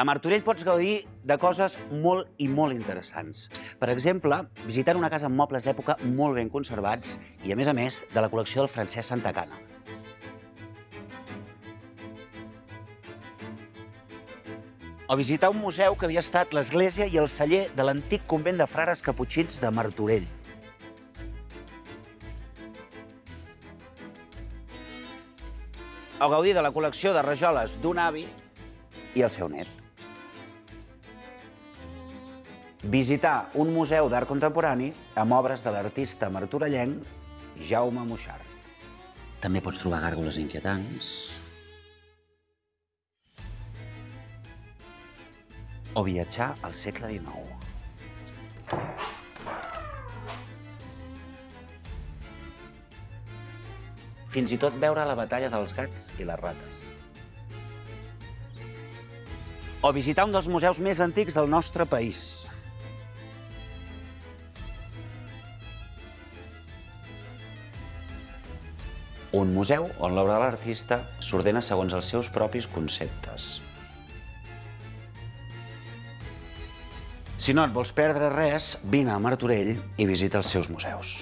A Martorell pots gaudir de coses molt i molt interessants. Per exemple, visitant una casa amb mobles d'època molt ben conservats i, a més a més, de la col·lecció del Francesc Santacana. O visitar un museu que havia estat l'església i el celler de l'antic convent de frares caputxins de Martorell. O gaudir de la col·lecció de rajoles d'un avi i el seu net. Visitar un museu d'art contemporani amb obres de l'artista martorellenc Jaume Moixart. També pots trobar gàrgoles inquietants. O viatjar al segle XIX. Fins i tot veure la batalla dels gats i les rates. O visitar un dels museus més antics del nostre país. Un museu on l'obra de l'artista s'ordena segons els seus propis conceptes. Si no et vols perdre res, vine a Martorell i visita els seus museus.